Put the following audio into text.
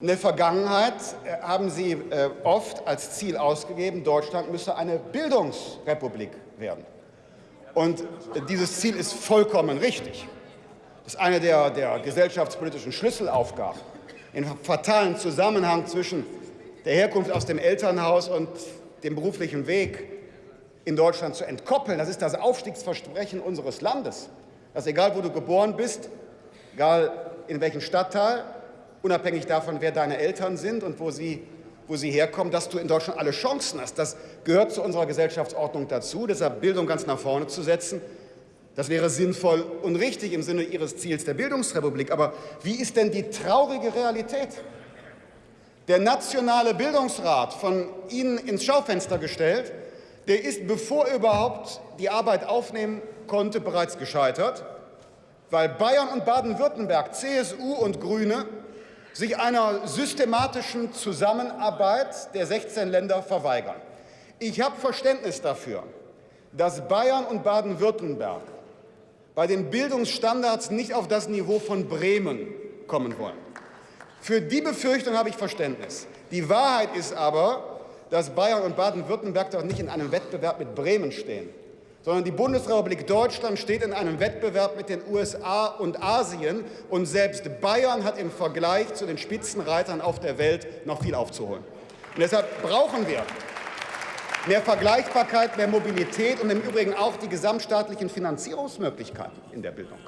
In der Vergangenheit äh, haben Sie äh, oft als Ziel ausgegeben, Deutschland müsse eine Bildungsrepublik werden. Und dieses Ziel ist vollkommen richtig. Das ist eine der, der gesellschaftspolitischen Schlüsselaufgaben, im fatalen Zusammenhang zwischen der Herkunft aus dem Elternhaus und dem beruflichen Weg in Deutschland zu entkoppeln. Das ist das Aufstiegsversprechen unseres Landes, dass egal wo du geboren bist, egal in welchem Stadtteil, unabhängig davon, wer deine Eltern sind und wo sie, wo sie herkommen, dass du in Deutschland alle Chancen hast. Das gehört zu unserer Gesellschaftsordnung dazu. Deshalb Bildung ganz nach vorne zu setzen, das wäre sinnvoll und richtig im Sinne Ihres Ziels der Bildungsrepublik. Aber wie ist denn die traurige Realität? Der Nationale Bildungsrat, von Ihnen ins Schaufenster gestellt, der ist, bevor er überhaupt die Arbeit aufnehmen konnte, bereits gescheitert, weil Bayern und Baden-Württemberg, CSU und Grüne sich einer systematischen Zusammenarbeit der 16 Länder verweigern. Ich habe Verständnis dafür, dass Bayern und Baden-Württemberg bei den Bildungsstandards nicht auf das Niveau von Bremen kommen wollen. Für die Befürchtung habe ich Verständnis. Die Wahrheit ist aber, dass Bayern und Baden-Württemberg doch nicht in einem Wettbewerb mit Bremen stehen sondern die Bundesrepublik Deutschland steht in einem Wettbewerb mit den USA und Asien. Und selbst Bayern hat im Vergleich zu den Spitzenreitern auf der Welt noch viel aufzuholen. Und deshalb brauchen wir mehr Vergleichbarkeit, mehr Mobilität und im Übrigen auch die gesamtstaatlichen Finanzierungsmöglichkeiten in der Bildung.